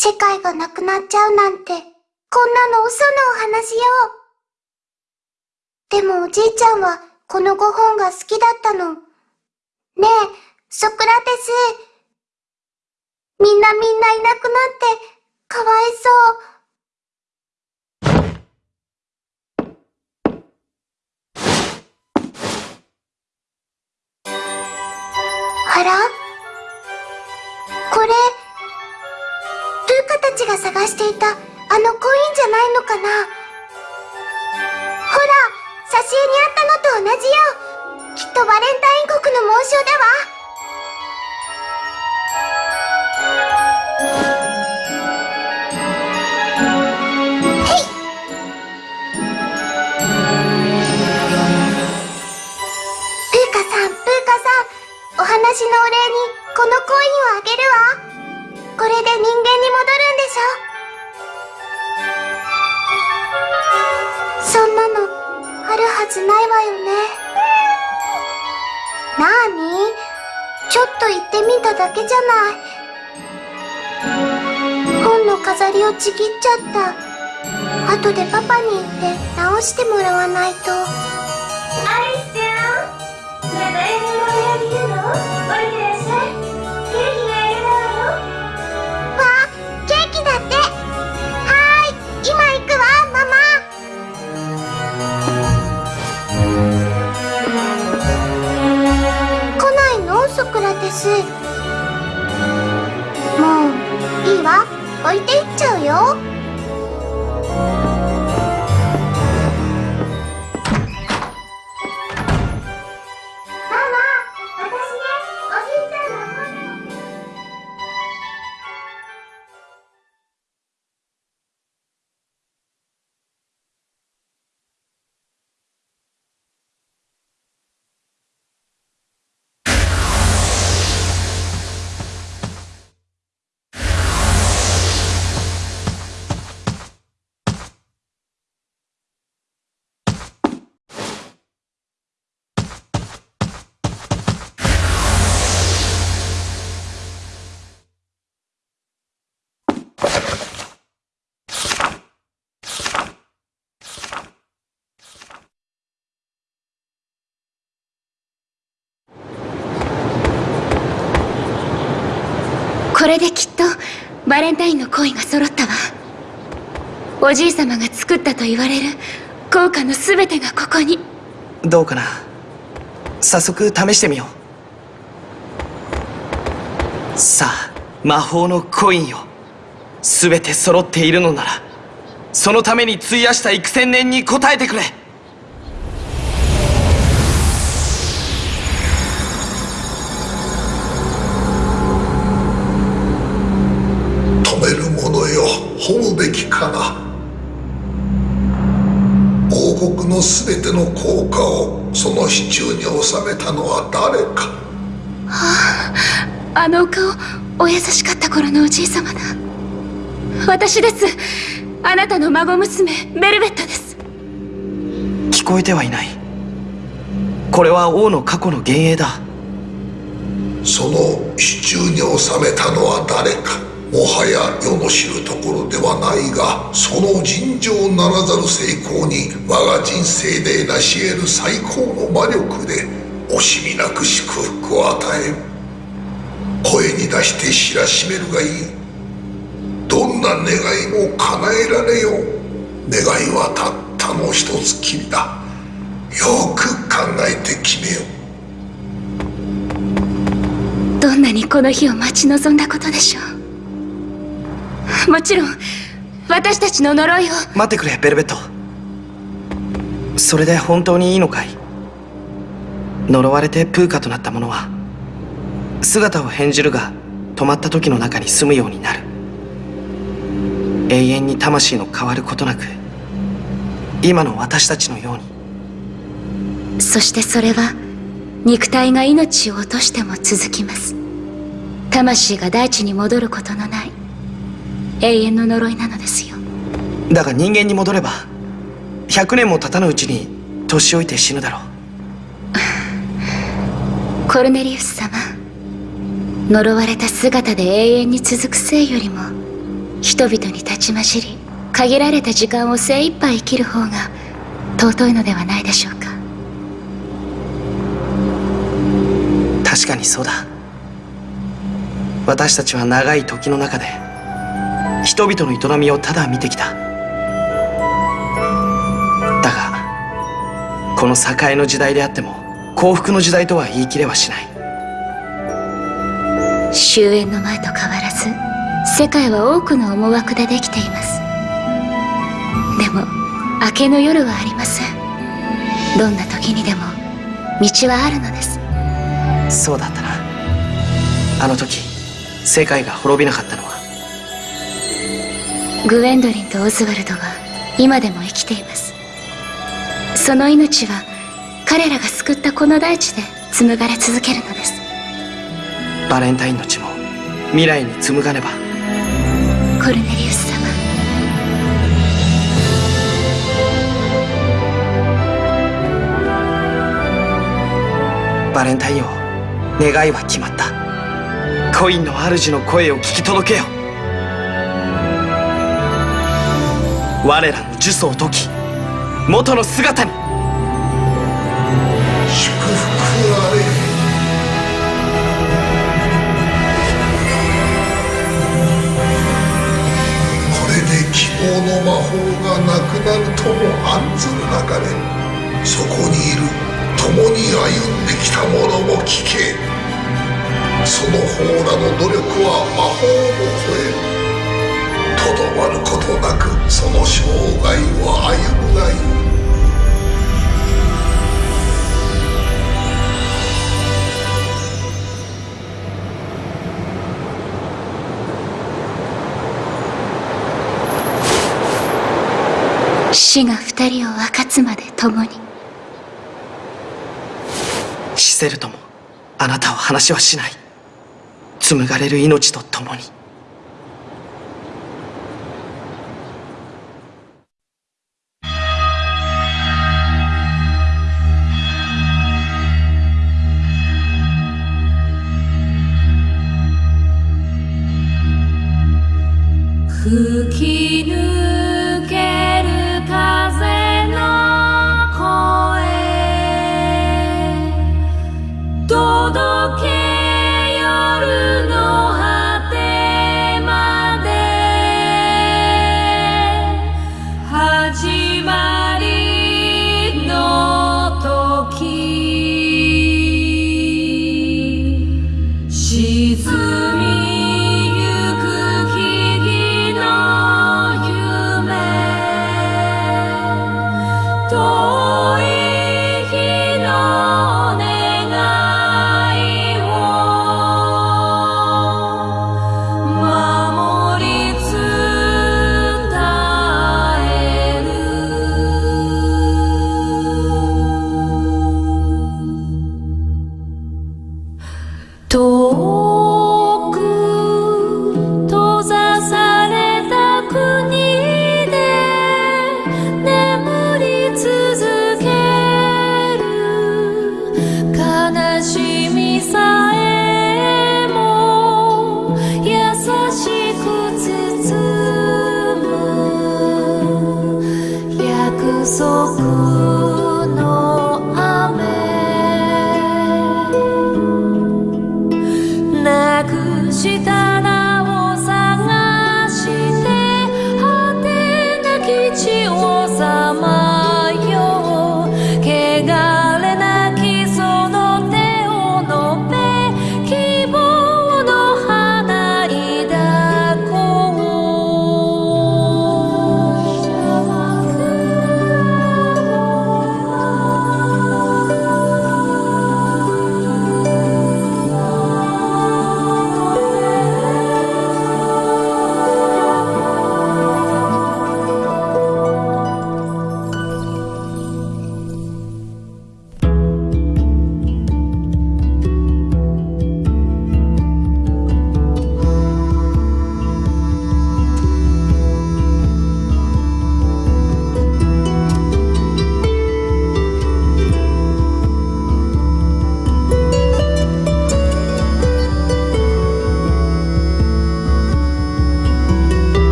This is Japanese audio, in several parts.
世界がなくなっちゃうなんて、こんなの嘘のお話よ。でもおじいちゃんはこの5本が好きだったの。ねえ、ソクラテス。みんなみんないなくなって、かわいそう。あら？これ、カたちが探していたあのコインじゃないのかな？ほら、挿絵にあったのと同じよ。きっとバレンタイン国の紋章だわお話のお礼にこのコインをあげるわ。これで人間に戻るんでしょ？そんなのあるはずないわよね。なーに？ちょっと言ってみただけじゃない。本の飾りをちぎっちゃった。後でパパに言って直してもらわないと。バレンタインのコインが揃ったわ。おじい様が作ったと言われる効果の全てがここに。どうかな。早速試してみよう。さあ魔法のコインよ全て揃っているのならそのために費やした幾千年に応えてくれ。の全ての効果をその支柱に収めたのは誰か？はああのお顔お優しかった頃のおじい様だ。私です。あなたの孫娘ベルベットです。聞こえてはいない。これは王の過去の幻影だ。その支柱に収めたのは誰か？もはや世の知るところではないがその尋常ならざる成功に我が人生で成し得る最高の魔力で惜しみなく祝福を与え声に出して知らしめるがいい。どんな願いも叶えられよう。願いはたったの一つきりだ。よく考えて決めよう。どんなにこの日を待ち望んだことでしょう。もちろん私たちの呪いを。待ってくれベルベット。それで本当にいいのかい？呪われてプーカとなった者は姿を変じるが止まった時の中に住むようになる。永遠に魂の変わることなく今の私たちのように。そしてそれは肉体が命を落としても続きます。魂が大地に戻ることのない永遠の呪いなのですよ。だが人間に戻れば100年も経たぬうちに年老いて死ぬだろう。コルネリウス様呪われた姿で永遠に続く生よりも人々に立ちましり限られた時間を精一杯生きる方が尊いのではないでしょうか。確かにそうだ。私たちは長い時の中で人々の営みをただ見てきた。だがこの栄の時代であっても幸福の時代とは言い切れはしない。終焉の前と変わらず世界は多くの思惑でできています。でも明けの夜はありません。どんな時にでも道はあるのです。そうだったな。あの時世界が滅びなかったのはグウェンドリンとオズワルドは今でも生きています。その命は彼らが救ったこの大地で紡がれ続けるのです。バレンタインの血も未来に紡がねば。コルネリウス様。バレンタインを願いは決まった。コインの主の声を聞き届けよ我らの呪詛を解き元の姿に。祝福あれこれで希望の魔法がなくなるとも案ずる中でそこにいる共に歩んできた者も聞け。その方らの努力は魔法を超える。とどまることなくその生涯を歩むがいい。死が二人を分かつまで共に。シセルともあなたは話はしない。紡がれる命と共に吹き抜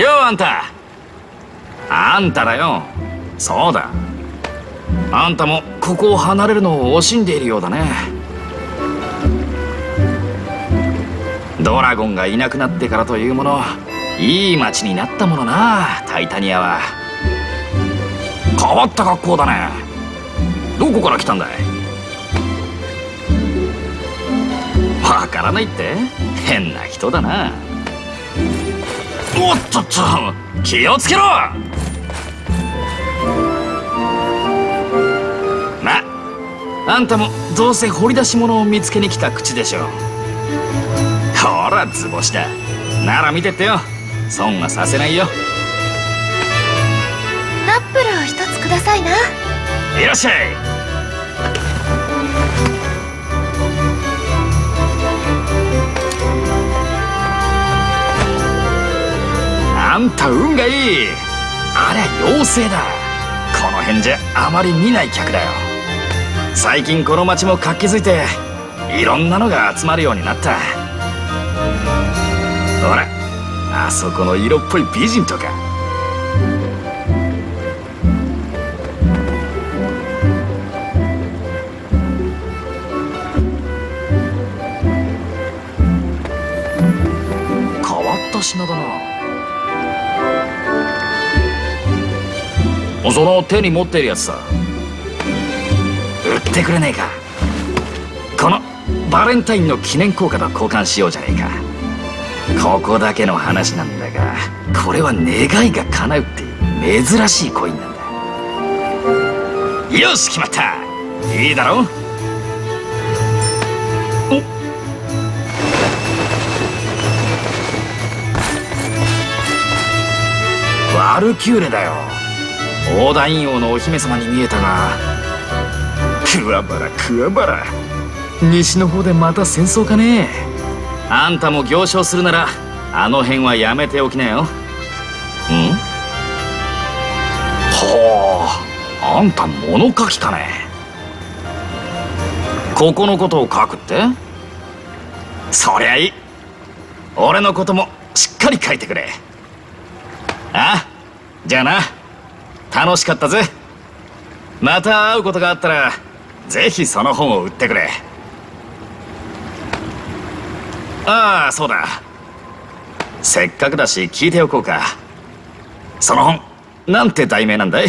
ようあんた。あんただよ。そうだ。あんたもここを離れるのを惜しんでいるようだね。ドラゴンがいなくなってからというものいい街になったものなタイタニアは。変わった格好だね。どこから来たんだい?わからないって。変な人だな。おっとっと気をつけろ。まあんたもどうせ掘り出し物を見つけに来た口でしょほら図星だ。なら見てってよ。損はさせないよ。ナップルを一つくださいな。いらっしゃいあんた運がいい。ありゃ妖精だ。この辺じゃあまり見ない客だよ。最近この町も活気づいていろんなのが集まるようになった。ほらあそこの色っぽい美人とか。変わった品だな。その手に持ってるやつさ。売ってくれねえか。このバレンタインの記念硬貨と交換しようじゃねえか。ここだけの話なんだがこれは願いが叶うっていう珍しいコインなんだ。よし決まった。いいだろお。ワルキューレだよ。オーダイン王のお姫様に見えたがクワバラクワバラ西の方でまた戦争かね？あんたも行商するならあの辺はやめておきなよ。ん？ほうあんた物書きかね？ここのことを書くって？そりゃいい。俺のこともしっかり書いてくれ。あじゃあな楽しかったぜ。また会うことがあったらぜひその本を売ってくれ。ああそうだ。せっかくだし聞いておこうか。その本なんて題名なんだい？